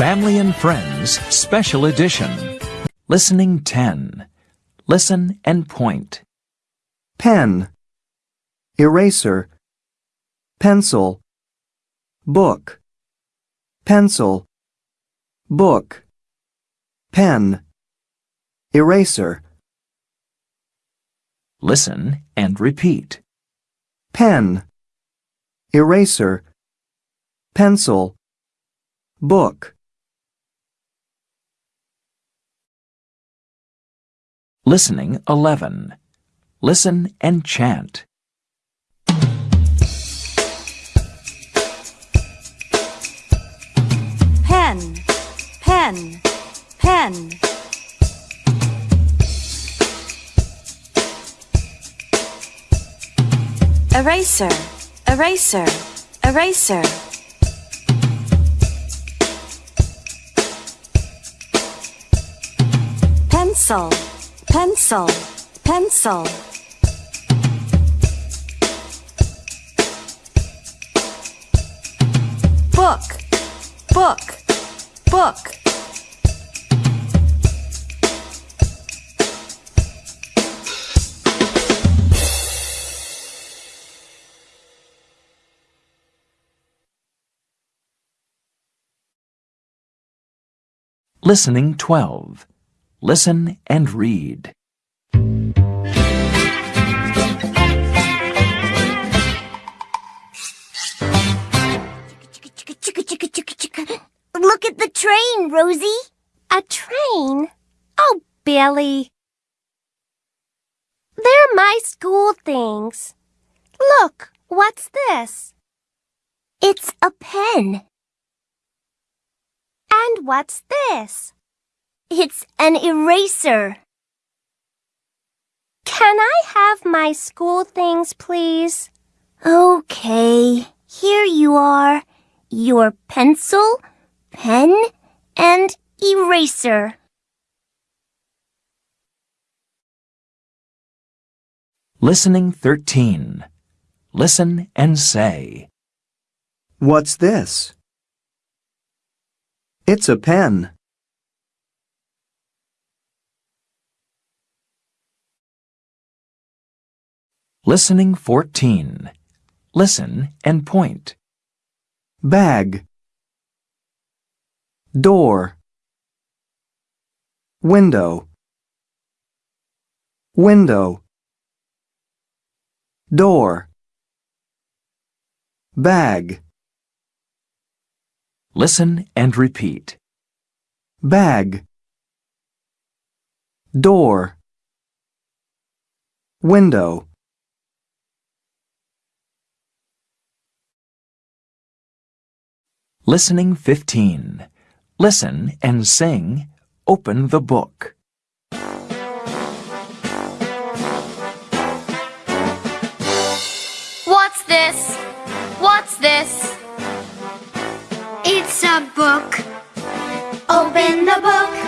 Family and Friends Special Edition. Listening 10. Listen and point. pen, eraser, pencil, book, pencil, book, pen, eraser, Listen and repeat. pen, eraser, pencil, book, Listening 11. Listen and chant. pen, pen, pen. Eraser, eraser, eraser. Pencil, pencil, pencil. Book, book, book. Listening 12. Listen and read. Look at the train, Rosie. A train? Oh, Billy. They're my school things. Look, what's this? It's a pen. And what's this? It's an eraser. Can I have my school things, please? Okay, here you are. Your pencil, pen, and eraser. Listening 13. Listen and say. What's this? It's a pen. Listening 14. Listen and point. bag, door, window, window, door, bag, Listen and repeat. bag, door, window. Listening 15. Listen and sing Open the Book. What's this? What's this? It's a book. Open the book.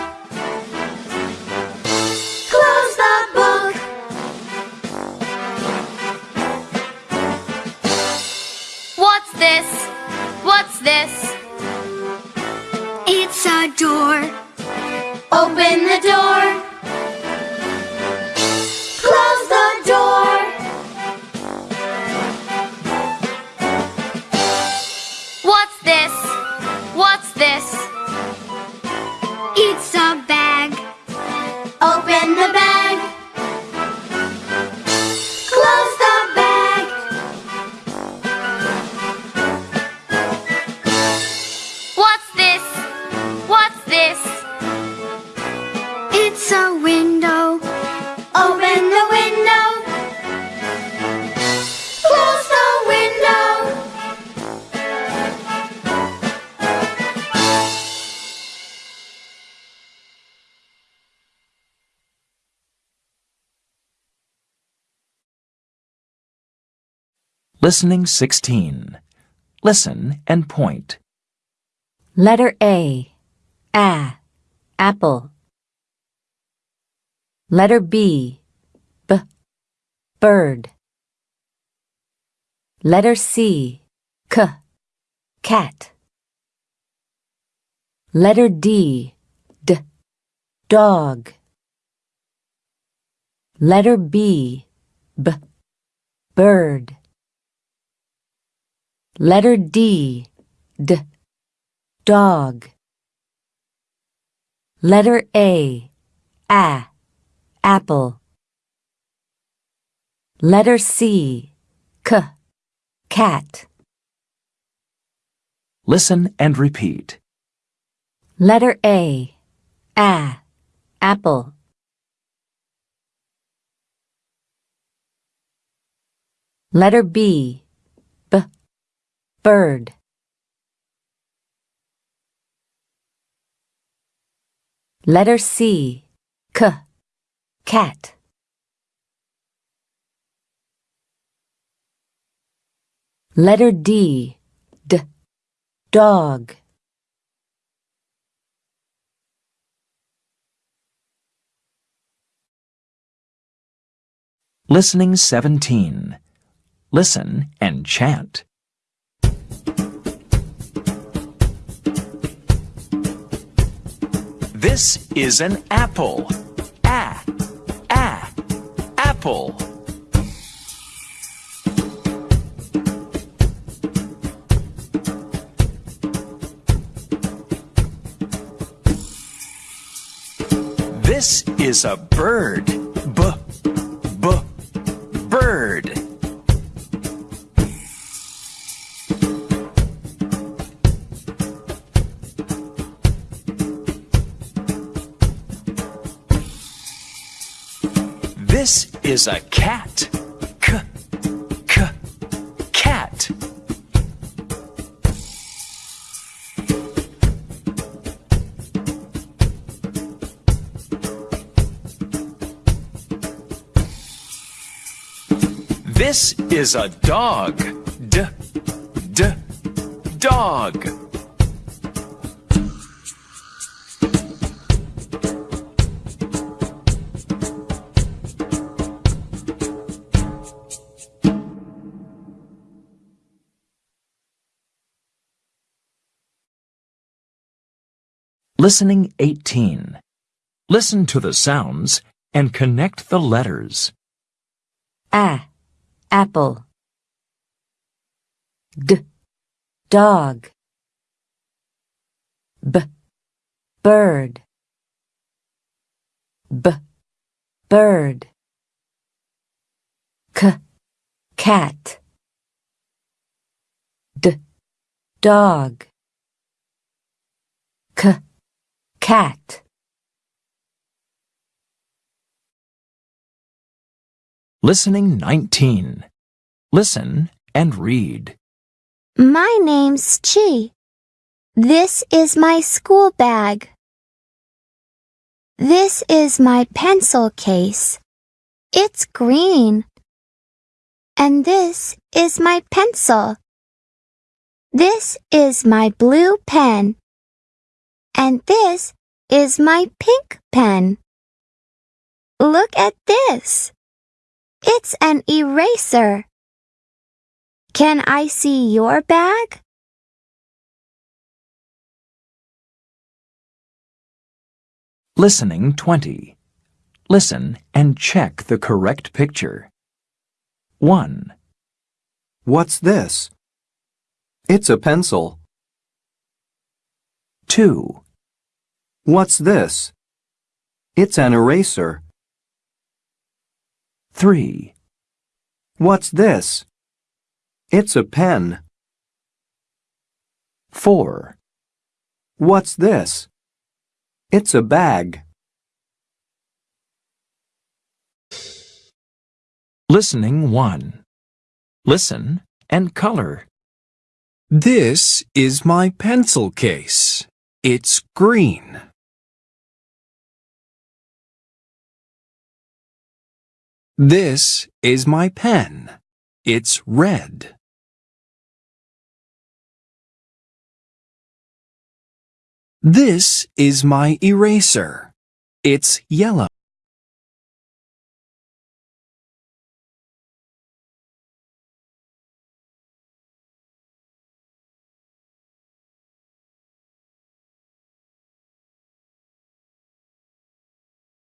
Listening 16. Listen and point. Letter A. A. Apple. Letter B. B. Bird. Letter C. K. Cat. Letter D. D. Dog. Letter B. B. Bird. Letter D. D. Dog. Letter A. A. Apple. Letter C. K. Cat. Listen and repeat. Letter A. A. Apple. Letter B. Bird. Letter C. K. Cat. Letter D. D. Dog. Listening 17. Listen and chant. This is an apple. A, a, apple. This is a bird. Is a cat. K, k, cat. This is a dog. D, d, dog. Listening 18. Listen to the sounds and connect the letters. A. Apple. D. Dog. B. Bird. B. Bird. K. Cat. D. Dog. K. Cat. Listening 19. Listen and read. My name's Chi. This is my school bag. This is my pencil case. It's green. And this is my pencil. This is my blue pen. And this is my pink pen. Look at this. It's an eraser. Can I see your bag? Listening 20. Listen and check the correct picture. 1, What's this? It's a pencil. 2, What's this? It's an eraser. 3, What's this? It's a pen. 4, What's this? It's a bag. Listening 1. Listen and color. This is my pencil case. It's green. This is my pen. It's red. This is my eraser. It's yellow.